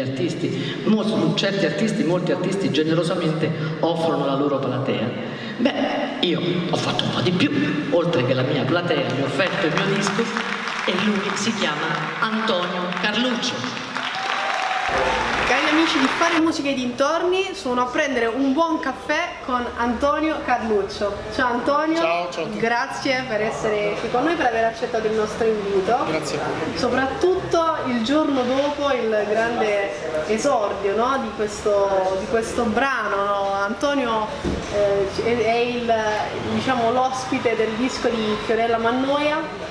degli artisti, certi artisti, molti artisti generosamente offrono la loro platea. Beh, io ho fatto un po' di più, oltre che la mia platea, mi ho offerto il mio disco e lui si chiama Antonio Carluccio. Cari amici di Fare Musica e dintorni, sono a prendere un buon caffè con Antonio Carluccio. Ciao Antonio, ciao, ciao grazie per essere qui con noi, per aver accettato il nostro invito. Grazie a voi. Soprattutto il giorno dopo il grande esordio no, di, questo, di, questo, brano. No? Antonio eh, è il, diciamo, l'ospite del disco di Fiorella Mannoia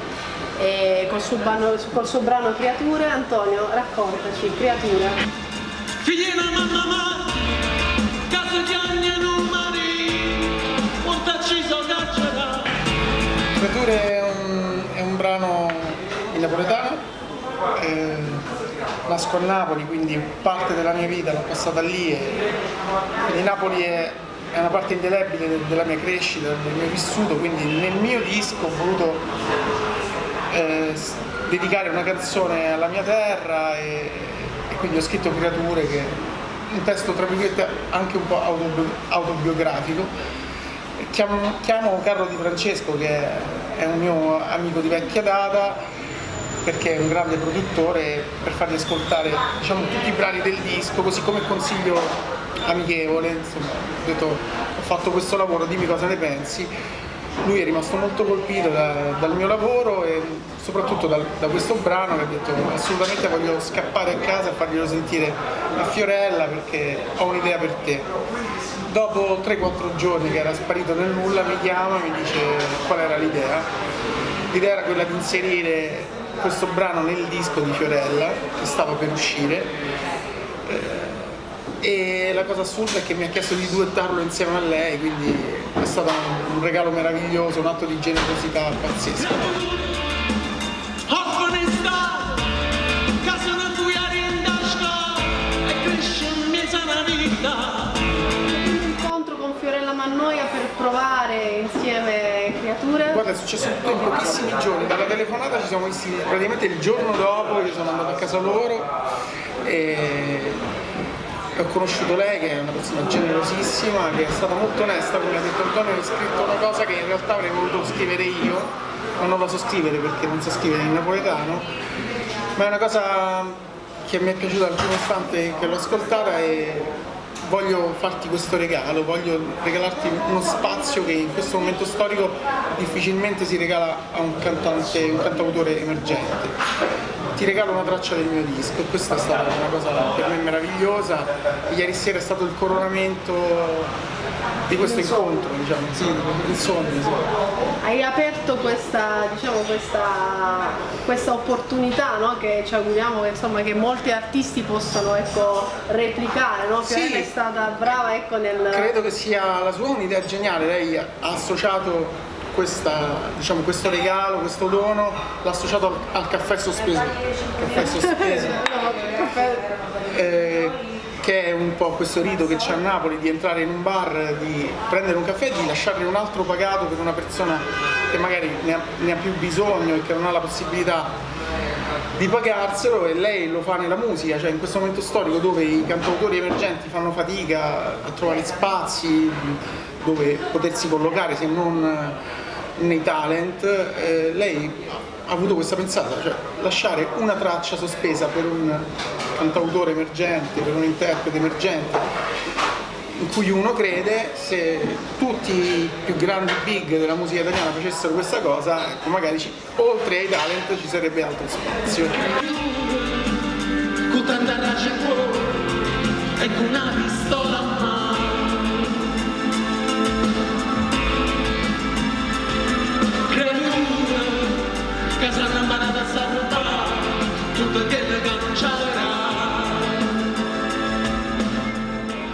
col suo, brano, col suo brano Creature. Antonio, raccontaci, Creature. Figliena mamma ma, caso di anni numeri, portaciso caccerà. Creature è un, è un brano in napoletano, nasco a Napoli, quindi parte della mia vita l'ho passata lì e quindi Napoli è, è una parte indelebile della mia crescita, del mio vissuto, quindi nel mio disco ho voluto eh, dedicare una canzone alla mia terra e, e, quindi ho scritto Creature che è un testo tra virgolette anche un po' autobiografico. Chiamo, chiamo Carlo Di Francesco che è un mio amico di vecchia data perché è un grande produttore per fargli ascoltare diciamo, tutti i brani del disco così come consiglio amichevole insomma ho detto ho fatto questo lavoro dimmi cosa ne pensi lui è rimasto molto colpito da, dal mio lavoro e soprattutto da, da, questo brano che ha detto assolutamente voglio scappare a casa e farglielo sentire a Fiorella perché ho un'idea per te. Dopo 3-4 giorni che era sparito nel nulla mi chiama e mi dice qual era l'idea. L'idea era quella di inserire questo brano nel disco di Fiorella che stava per uscire eh, e la cosa assurda è che mi ha chiesto di duettarlo insieme a lei, quindi è stato un regalo meraviglioso, un atto di generosità pazzesco. Mannoia per provare insieme creature? Guarda è successo tutto in pochissimi giorni, dalla telefonata ci siamo visti praticamente il giorno dopo, io sono andato a casa loro e ho conosciuto lei che è una persona generosissima, che è stata molto onesta, come ha detto Antonio, ha scritto una cosa che in realtà avrei voluto scrivere io, ma non la so scrivere perché non so scrivere in napoletano, ma è una cosa che mi è piaciuta al primo istante che l'ho ascoltata e voglio farti questo regalo, voglio regalarti uno spazio che in questo momento storico difficilmente si regala a un cantante, un cantautore emergente ti regalo una traccia del mio disco questa è stata una cosa per me meravigliosa. Ieri sera è stato il coronamento di questo incontro, diciamo, sì, il sogno. Sì. Hai aperto questa, diciamo, questa, questa opportunità no? che ci auguriamo che, insomma, che molti artisti possano ecco, replicare, no? Fiorella sì. è stata brava ecco, nel... Credo che sia la sua un'idea geniale, lei ha associato questa, diciamo, questo regalo, questo dono, l'ha associato al, al, caffè sospeso, caffè sospeso eh, che è un po' questo rito che c'è a Napoli di entrare in un bar, di prendere un caffè e di lasciarne un altro pagato per una persona che magari ne ha, ne ha più bisogno e che non ha la possibilità di pagarselo e lei lo fa nella musica, cioè in questo momento storico dove i cantautori emergenti fanno fatica a trovare spazi dove potersi collocare se non nei talent, eh, lei ha avuto questa pensata, cioè lasciare una traccia sospesa per un cantautore emergente, per un interprete emergente in cui uno crede se tutti i più grandi big della musica italiana facessero questa cosa, ecco magari ci, oltre ai talent ci sarebbe altro spazio. Con tanta race e con una pistola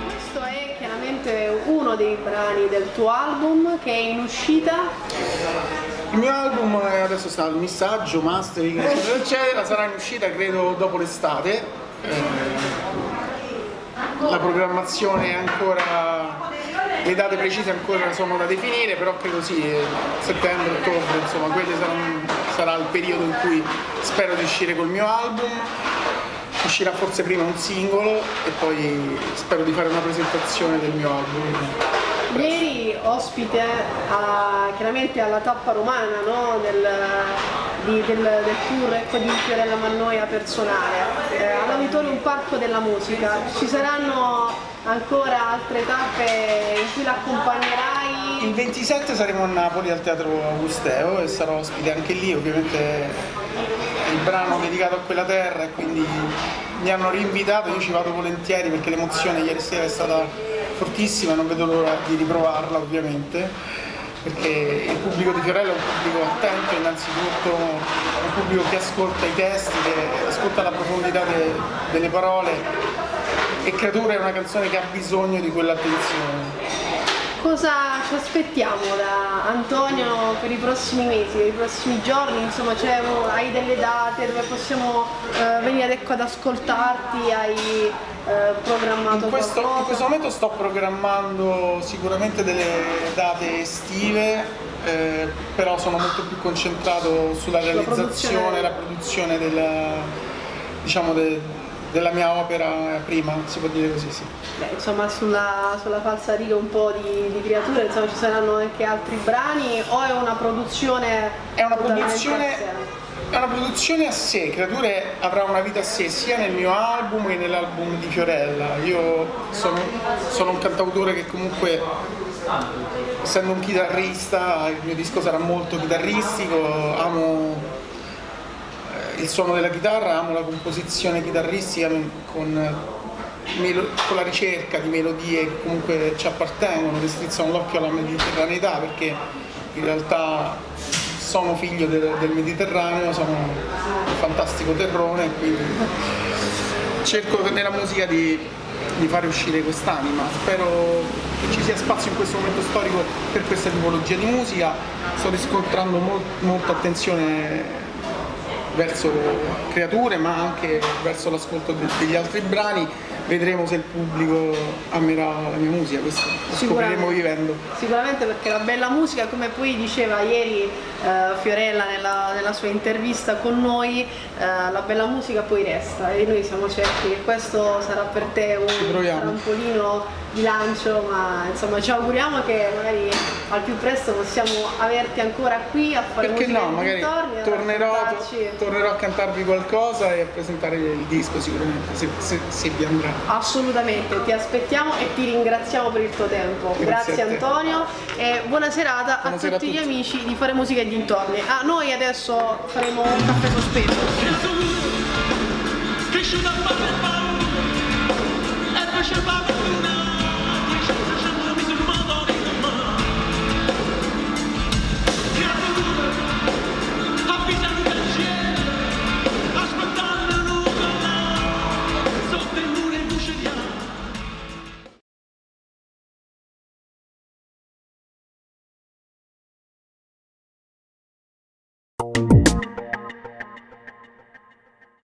Questo è chiaramente uno dei brani del tuo album che è in uscita. Il mio album adesso sta al missaggio, mastering, eccetera, eccetera, sarà in uscita credo dopo l'estate. Eh, la programmazione è ancora le date precise ancora sono da definire, però credo sì, settembre, ottobre, insomma, quello sarà, sarà il periodo in cui spero di uscire col mio album. uscirà forse prima un singolo e poi spero di fare una presentazione del mio album. Ieri ospite a, chiaramente alla tappa romana no? del, di, del, del, tour ecco, di Fiorella Mannoia personale, eh, all'Auditorium Parco della Musica. Ci saranno ancora altre tappe in cui l'accompagnerai? Il 27 saremo a Napoli al Teatro Augusteo e sarò ospite anche lì, ovviamente il brano dedicato a quella terra e quindi mi hanno rinvitato, io ci vado volentieri perché l'emozione ieri sera è stata fortissima, non vedo l'ora di riprovarla ovviamente perché il pubblico di Fiorello è un pubblico attento innanzitutto, un pubblico che ascolta i testi, che ascolta la profondità de, delle parole e Creatura è una canzone che ha bisogno di quell'attenzione cosa ci aspettiamo da Antonio per i prossimi mesi, per i prossimi giorni? Insomma, hai delle date dove possiamo eh, venire ecco, ad ascoltarti? Hai eh, programmato in questo, qualcosa? In questo momento sto programmando sicuramente delle date estive, eh, però sono molto più concentrato sulla realizzazione, la produzione, la produzione del, diciamo, del della mia opera prima, si può dire così, sì. Beh, insomma sulla, sulla falsa riga un po' di, di creature, insomma ci saranno anche altri brani o è una produzione... È una produzione, è una produzione a sé, Creature avrà una vita a sé sia nel mio album che nell'album di Fiorella. Io sono, sono un cantautore che comunque essendo un chitarrista il mio disco sarà molto chitarristico, amo il suono della chitarra, amo la composizione chitarristica con, con la ricerca di melodie che comunque ci appartengono, che strizzano l'occhio alla mediterraneità perché in realtà sono figlio del, del Mediterraneo, sono un fantastico terrone quindi cerco nella musica di, di fare uscire quest'anima. Spero che ci sia spazio in questo momento storico per questa tipologia di musica. Sto riscontrando molt, molta attenzione verso creature ma anche verso l'ascolto degli altri brani vedremo se il pubblico amerà la mia musica, questo lo scopriremo vivendo. Sicuramente perché la bella musica, come poi diceva ieri eh, Fiorella nella, nella, sua intervista con noi, eh, la bella musica poi resta e noi siamo certi che questo sarà per te un trampolino di lancio, ma insomma ci auguriamo che magari al più presto possiamo averti ancora qui a fare Perché musica no, magari tornerò, tornerò, a cantarvi qualcosa e a presentare il disco sicuramente, se, se, se vi andrà. Assolutamente, ti aspettiamo e ti ringraziamo per il tuo tempo. Grazie, Grazie Antonio e buona serata buona a tutti a gli amici di Fare Musica e dintorni. Ah, noi adesso faremo un caffè sospeso.